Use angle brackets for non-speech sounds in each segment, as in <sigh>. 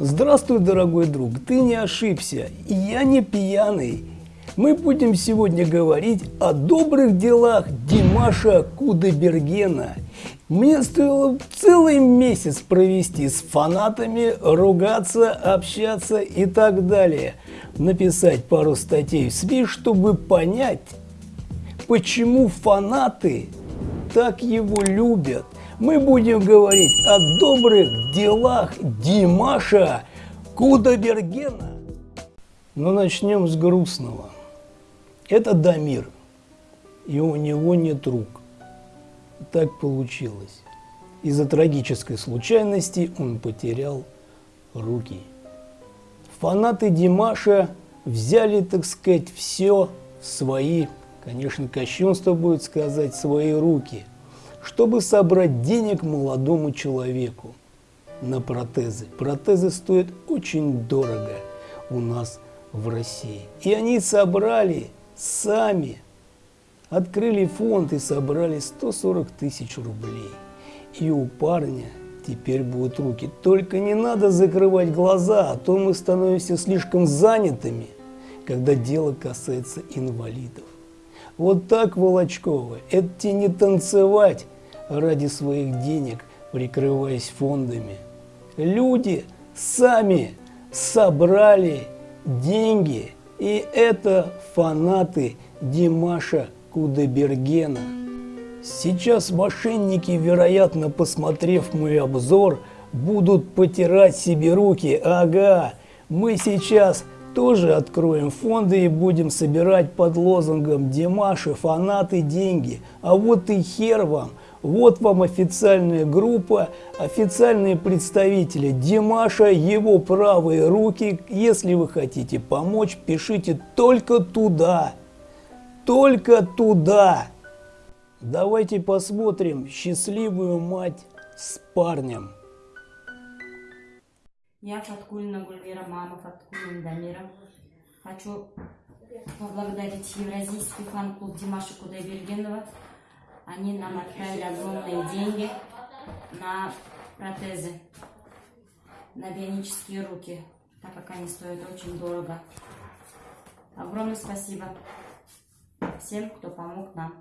Здравствуй, дорогой друг, ты не ошибся, я не пьяный. Мы будем сегодня говорить о добрых делах Димаша Кудайбергена. Мне стоило целый месяц провести с фанатами, ругаться, общаться и так далее. Написать пару статей в СМИ, чтобы понять, почему фанаты так его любят мы будем говорить о добрых делах Димаша Кудабергена. Но начнем с грустного. Это Дамир, и у него нет рук. Так получилось. Из-за трагической случайности он потерял руки. Фанаты Димаша взяли, так сказать, все в свои, конечно, кощунство будет сказать, свои руки – чтобы собрать денег молодому человеку на протезы. Протезы стоят очень дорого у нас в России. И они собрали сами, открыли фонд и собрали 140 тысяч рублей. И у парня теперь будут руки. Только не надо закрывать глаза, а то мы становимся слишком занятыми, когда дело касается инвалидов. Вот так, Волочкова, это не танцевать ради своих денег, прикрываясь фондами. Люди сами собрали деньги, и это фанаты Димаша Кудайбергена. Сейчас мошенники, вероятно, посмотрев мой обзор, будут потирать себе руки. Ага, мы сейчас тоже откроем фонды и будем собирать под лозунгом «Димаши, фанаты, деньги». А вот и хер вам, вот вам официальная группа, официальные представители Димаша, его правые руки. Если вы хотите помочь, пишите только туда, только туда. Давайте посмотрим счастливую мать с парнем. Я Фаткулина Гульвера, мама Фаткулина Дамира. Хочу поблагодарить Евразийский фан-клуб Димаша Кудайбергенова. Они нам отправили огромные деньги на протезы, на бионические руки, так как они стоят очень дорого. Огромное спасибо всем, кто помог нам.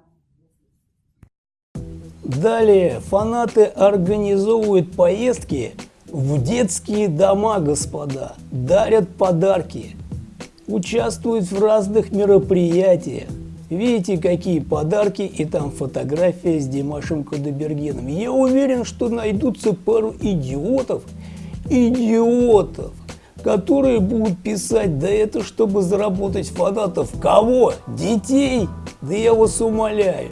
Далее фанаты организовывают поездки в детские дома, господа, дарят подарки, участвуют в разных мероприятиях. Видите, какие подарки, и там фотография с Димашем Кудайбергеном. Я уверен, что найдутся пару идиотов, идиотов, которые будут писать, да это чтобы заработать фанатов. Кого? Детей? Да я вас умоляю.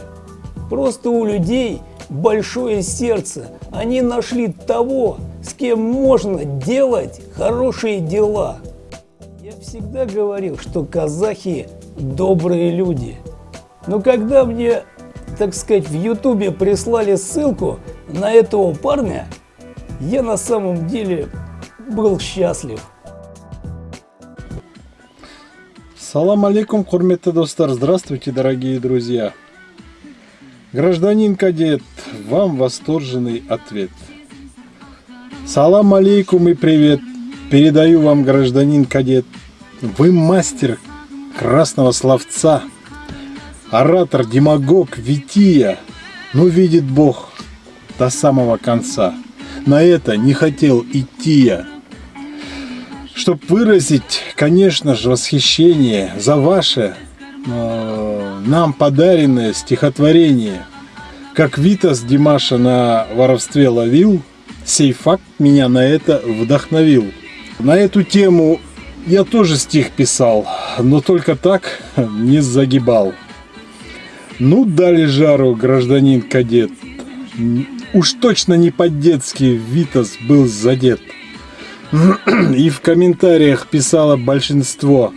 Просто у людей большое сердце. Они нашли того, с кем можно делать хорошие дела. Я всегда говорил, что казахи добрые люди. Но когда мне, так сказать, в ютубе прислали ссылку на этого парня, я на самом деле был счастлив. Салам алейкум, курметті достар. Здравствуйте, дорогие друзья. Гражданин кадет, вам восторженный ответ. Салам алейкум и привет. Передаю вам, гражданин кадет. Вы мастер красного словца. Оратор, демагог, вития. Ну, видит Бог до самого конца. На это не хотел идти я. Чтоб выразить, конечно же, восхищение за ваше э, нам подаренное стихотворение. Как Витас Димаша на воровстве ловил – Сей факт меня на это вдохновил. На эту тему я тоже стих писал, но только так не загибал. Ну, дали жару, гражданин кадет. Уж точно не по-детски Витас был задет. <clears throat> И в комментариях писало большинство,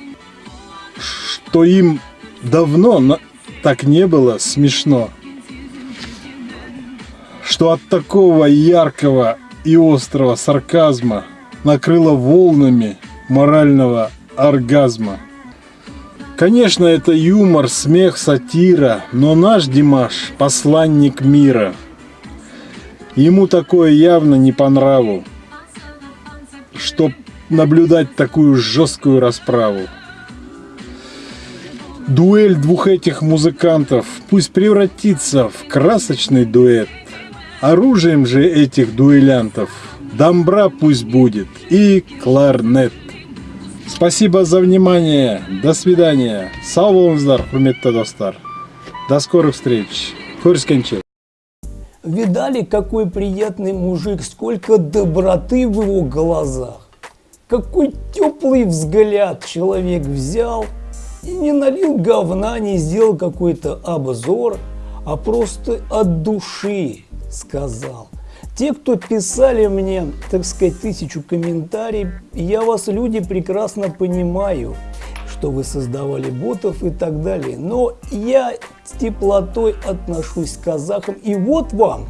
что им давно так не было смешно что от такого яркого и острого сарказма накрыло волнами морального оргазма. Конечно, это юмор, смех, сатира, но наш Димаш – посланник мира. Ему такое явно не по нраву. чтоб наблюдать такую жесткую расправу. Дуэль двух этих музыкантов пусть превратится в красочный дуэт. Оружием же этих дуэлянтов домбра пусть будет и кларнет. Спасибо за внимание. До свидания. Сау болыңыздар, достар. До скорых встреч. Көріскенше. Видали, какой приятный мужик, сколько доброты в его глазах. Какой теплый взгляд человек взял и не налил говна, не сделал какой-то обзор, а просто от души сказал. Те, кто писали мне, так сказать, тысячу комментариев, я вас, люди, прекрасно понимаю, что вы создавали ботов и так далее. Но я с теплотой отношусь к казахам. И вот вам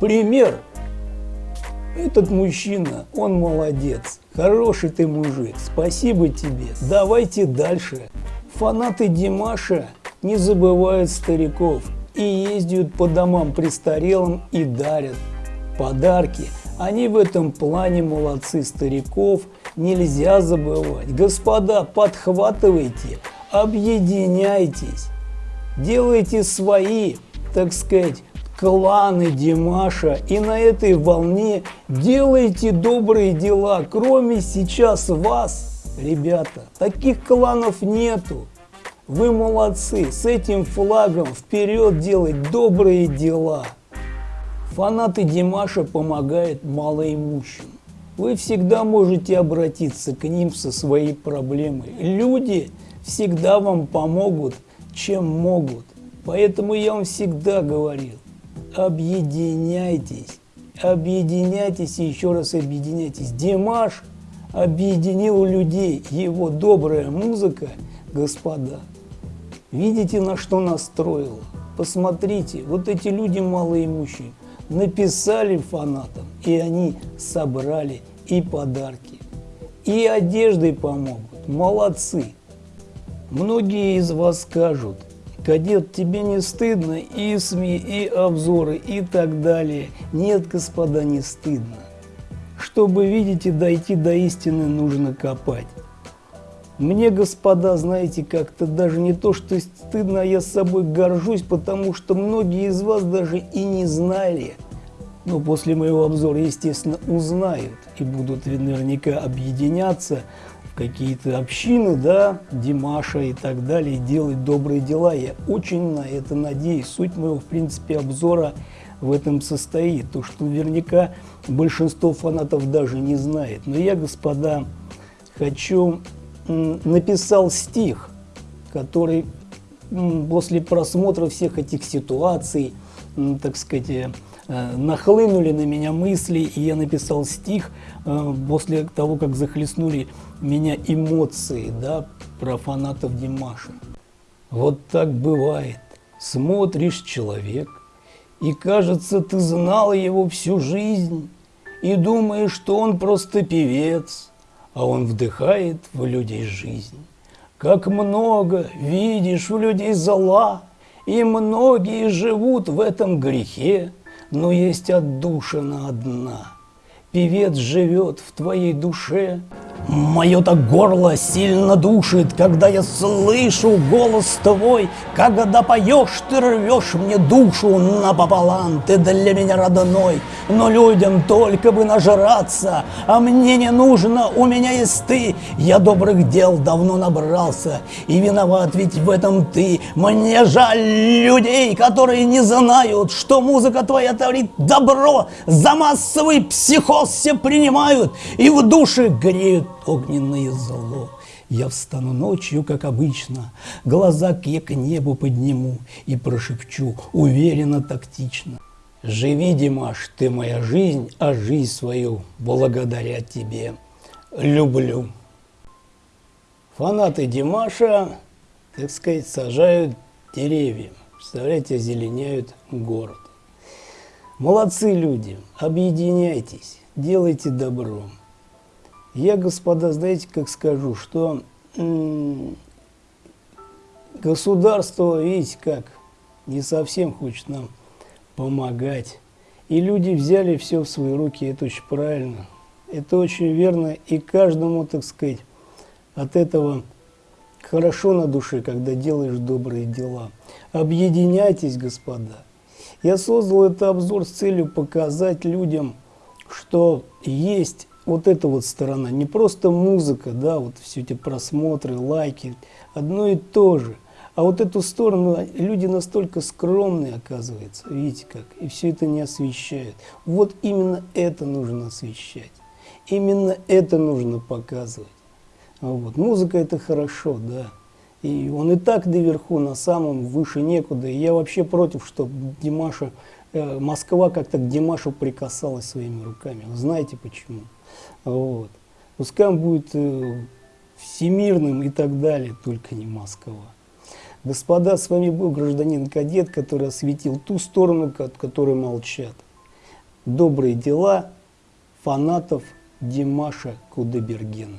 пример. Этот мужчина, он молодец. Хороший ты мужик. Спасибо тебе. Давайте дальше. Фанаты Димаша не забывают стариков и ездят по домам престарелым и дарят подарки. Они в этом плане молодцы стариков, нельзя забывать. Господа, подхватывайте, объединяйтесь, делайте свои, так сказать, кланы Димаша и на этой волне делайте добрые дела. Кроме сейчас вас, ребята, таких кланов нету. Вы молодцы, с этим флагом вперед делать добрые дела. Фанаты Димаша помогают малоимущим. Вы всегда можете обратиться к ним со своей проблемой. Люди всегда вам помогут, чем могут. Поэтому я вам всегда говорил, объединяйтесь, объединяйтесь и еще раз объединяйтесь. Димаш объединил людей, его добрая музыка, господа. Видите, на что настроила? Посмотрите, вот эти люди малоимущие, написали фанатам, и они собрали и подарки, и одеждой помогут. Молодцы! Многие из вас скажут, кадет, тебе не стыдно и СМИ, и обзоры, и так далее. Нет, господа, не стыдно. Чтобы, видите, дойти до истины, нужно копать. Мне, господа, знаете, как-то даже не то, что стыдно, а я с собой горжусь, потому что многие из вас даже и не знали. Но после моего обзора, естественно, узнают и будут наверняка объединяться в какие-то общины, да, Димаша и так далее, делать добрые дела. Я очень на это надеюсь. Суть моего, в принципе, обзора в этом состоит. То, что наверняка большинство фанатов даже не знает. Но я, господа, хочу написал стих, который после просмотра всех этих ситуаций, так сказать, э, нахлынули на меня мысли, и я написал стих э, после того, как захлестнули меня эмоции да, про фанатов Димаша. Вот так бывает. Смотришь человек, и кажется, ты знал его всю жизнь, и думаешь, что он просто певец, а он вдыхает в людей жизнь. Как много видишь у людей зла, и многие живут в этом грехе, но есть отдушина одна. Певец живет в твоей душе, Мое-то горло сильно душит, когда я слышу голос твой, Когда поешь, ты рвешь мне душу напополам, ты для меня родной, но людям только бы нажраться, а мне не нужно, у меня есть ты, я добрых дел давно набрался, и виноват ведь в этом ты. Мне жаль людей, которые не знают, что музыка твоя творит добро, за массовый психоз все принимают и в душе греют огненное зло. Я встану ночью, как обычно, глаза к я к небу подниму и прошепчу уверенно, тактично. Живи, Димаш, ты моя жизнь, а жизнь свою благодаря тебе люблю. Фанаты Димаша, так сказать, сажают деревья. Представляете, озеленяют город. Молодцы люди, объединяйтесь, делайте добро. Я, господа, знаете, как скажу, что государство, видите как, не совсем хочет нам помогать. И люди взяли все в свои руки, это очень правильно. Это очень верно. И каждому, так сказать, от этого хорошо на душе, когда делаешь добрые дела. Объединяйтесь, господа. Я создал этот обзор с целью показать людям, что есть вот эта вот сторона, не просто музыка, да, вот все эти просмотры, лайки, одно и то же. А вот эту сторону люди настолько скромные, оказывается, видите как, и все это не освещают. Вот именно это нужно освещать, именно это нужно показывать. Вот. Музыка это хорошо, да. И он и так наверху, на самом, выше некуда. И я вообще против, чтобы Димаша, Москва как-то к Димашу прикасалась своими руками. Вы знаете почему? Вот. Пускай он будет э, всемирным и так далее, только не Москва. Господа, с вами был гражданин-кадет, который осветил ту сторону, от которой молчат. Добрые дела фанатов Димаша Кудебергена.